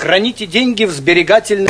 Храните деньги в сберегательной...